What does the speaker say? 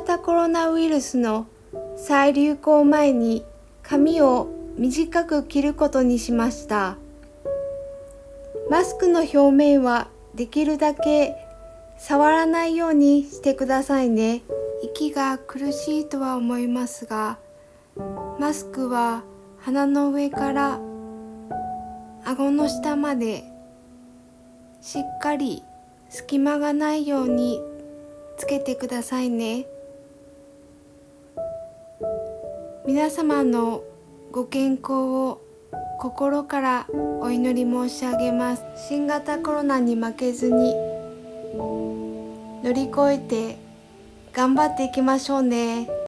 型コロナウイルスの再流行前に髪を短く切ることにしました。マスクの表面はできるだけ触らないようにしてくださいね。息が苦しいとは思いますがマスクは鼻の上から顎の下までしっかり隙間がないようにつけてくださいね。皆様のご健康を心からお祈り申し上げます。新型コロナに負けずに乗り越えて頑張っていきましょうね。